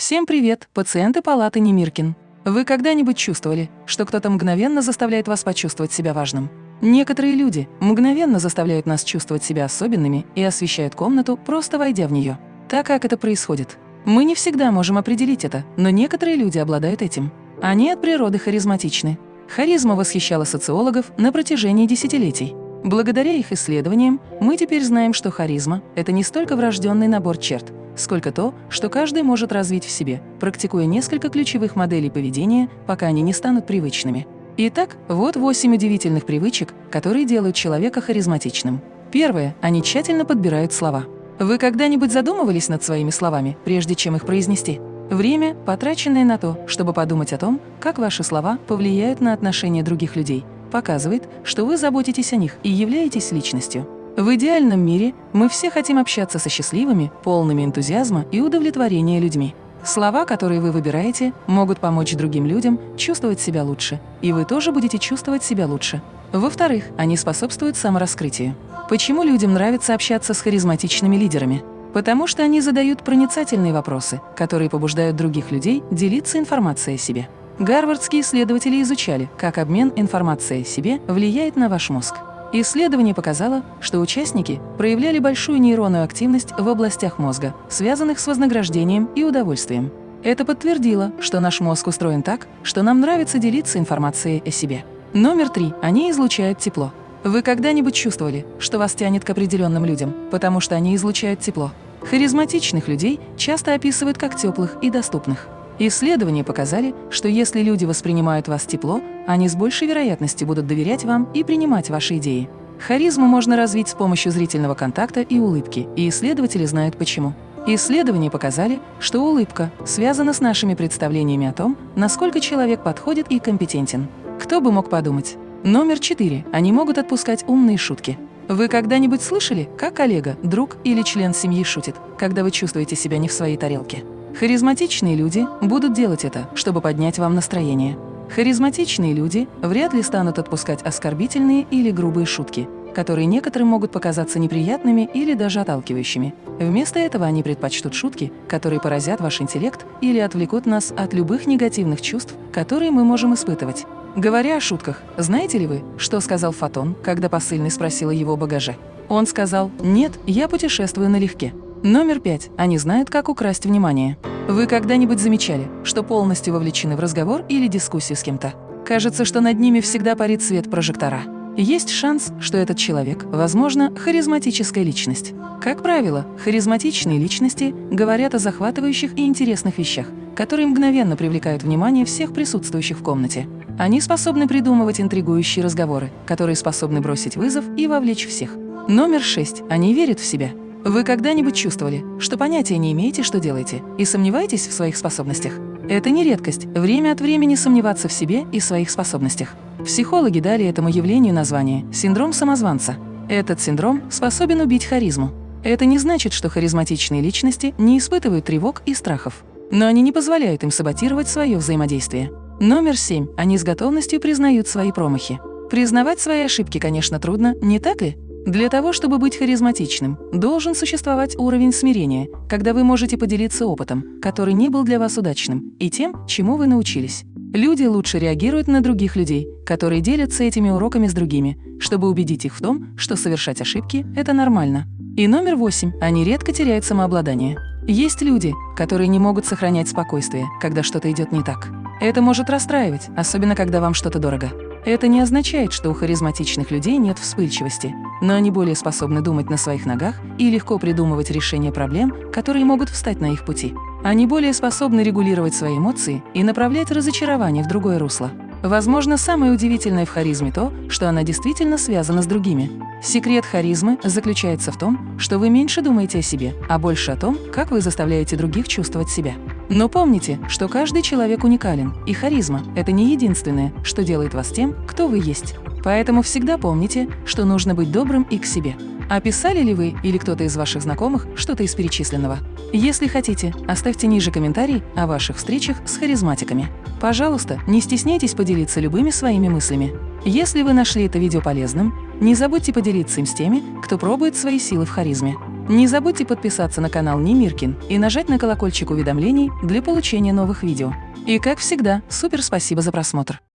Всем привет, пациенты палаты Немиркин. Вы когда-нибудь чувствовали, что кто-то мгновенно заставляет вас почувствовать себя важным? Некоторые люди мгновенно заставляют нас чувствовать себя особенными и освещают комнату, просто войдя в нее. Так как это происходит? Мы не всегда можем определить это, но некоторые люди обладают этим. Они от природы харизматичны. Харизма восхищала социологов на протяжении десятилетий. Благодаря их исследованиям мы теперь знаем, что харизма – это не столько врожденный набор черт, сколько то, что каждый может развить в себе, практикуя несколько ключевых моделей поведения, пока они не станут привычными. Итак, вот восемь удивительных привычек, которые делают человека харизматичным. Первое. Они тщательно подбирают слова. Вы когда-нибудь задумывались над своими словами, прежде чем их произнести? Время, потраченное на то, чтобы подумать о том, как ваши слова повлияют на отношения других людей, показывает, что вы заботитесь о них и являетесь личностью. В идеальном мире мы все хотим общаться со счастливыми, полными энтузиазма и удовлетворения людьми. Слова, которые вы выбираете, могут помочь другим людям чувствовать себя лучше, и вы тоже будете чувствовать себя лучше. Во-вторых, они способствуют самораскрытию. Почему людям нравится общаться с харизматичными лидерами? Потому что они задают проницательные вопросы, которые побуждают других людей делиться информацией о себе. Гарвардские исследователи изучали, как обмен информацией о себе влияет на ваш мозг. Исследование показало, что участники проявляли большую нейронную активность в областях мозга, связанных с вознаграждением и удовольствием. Это подтвердило, что наш мозг устроен так, что нам нравится делиться информацией о себе. Номер три. Они излучают тепло. Вы когда-нибудь чувствовали, что вас тянет к определенным людям, потому что они излучают тепло? Харизматичных людей часто описывают как теплых и доступных. Исследования показали, что если люди воспринимают вас тепло, они с большей вероятностью будут доверять вам и принимать ваши идеи. Харизму можно развить с помощью зрительного контакта и улыбки, и исследователи знают почему. Исследования показали, что улыбка связана с нашими представлениями о том, насколько человек подходит и компетентен. Кто бы мог подумать? Номер четыре. Они могут отпускать умные шутки. Вы когда-нибудь слышали, как коллега, друг или член семьи шутит, когда вы чувствуете себя не в своей тарелке? Харизматичные люди будут делать это, чтобы поднять вам настроение. Харизматичные люди вряд ли станут отпускать оскорбительные или грубые шутки, которые некоторым могут показаться неприятными или даже отталкивающими. Вместо этого они предпочтут шутки, которые поразят ваш интеллект или отвлекут нас от любых негативных чувств, которые мы можем испытывать. Говоря о шутках, знаете ли вы, что сказал Фотон, когда посыльный спросил о его багаже? Он сказал «Нет, я путешествую налегке». Номер пять. Они знают, как украсть внимание. Вы когда-нибудь замечали, что полностью вовлечены в разговор или дискуссию с кем-то? Кажется, что над ними всегда парит свет прожектора. Есть шанс, что этот человек, возможно, харизматическая личность. Как правило, харизматичные личности говорят о захватывающих и интересных вещах, которые мгновенно привлекают внимание всех присутствующих в комнате. Они способны придумывать интригующие разговоры, которые способны бросить вызов и вовлечь всех. Номер шесть. Они верят в себя. Вы когда-нибудь чувствовали, что понятия не имеете, что делаете, и сомневаетесь в своих способностях? Это не редкость – время от времени сомневаться в себе и своих способностях. Психологи дали этому явлению название – синдром самозванца. Этот синдром способен убить харизму. Это не значит, что харизматичные личности не испытывают тревог и страхов. Но они не позволяют им саботировать свое взаимодействие. Номер семь. Они с готовностью признают свои промахи. Признавать свои ошибки, конечно, трудно, не так ли? Для того, чтобы быть харизматичным, должен существовать уровень смирения, когда вы можете поделиться опытом, который не был для вас удачным, и тем, чему вы научились. Люди лучше реагируют на других людей, которые делятся этими уроками с другими, чтобы убедить их в том, что совершать ошибки – это нормально. И номер восемь. Они редко теряют самообладание. Есть люди, которые не могут сохранять спокойствие, когда что-то идет не так. Это может расстраивать, особенно когда вам что-то дорого. Это не означает, что у харизматичных людей нет вспыльчивости, но они более способны думать на своих ногах и легко придумывать решения проблем, которые могут встать на их пути. Они более способны регулировать свои эмоции и направлять разочарование в другое русло. Возможно, самое удивительное в харизме то, что она действительно связана с другими. Секрет харизмы заключается в том, что вы меньше думаете о себе, а больше о том, как вы заставляете других чувствовать себя. Но помните, что каждый человек уникален, и харизма – это не единственное, что делает вас тем, кто вы есть. Поэтому всегда помните, что нужно быть добрым и к себе. Описали ли вы или кто-то из ваших знакомых что-то из перечисленного? Если хотите, оставьте ниже комментарий о ваших встречах с харизматиками. Пожалуйста, не стесняйтесь поделиться любыми своими мыслями. Если вы нашли это видео полезным, не забудьте поделиться им с теми, кто пробует свои силы в харизме. Не забудьте подписаться на канал Немиркин и нажать на колокольчик уведомлений для получения новых видео. И как всегда, супер спасибо за просмотр!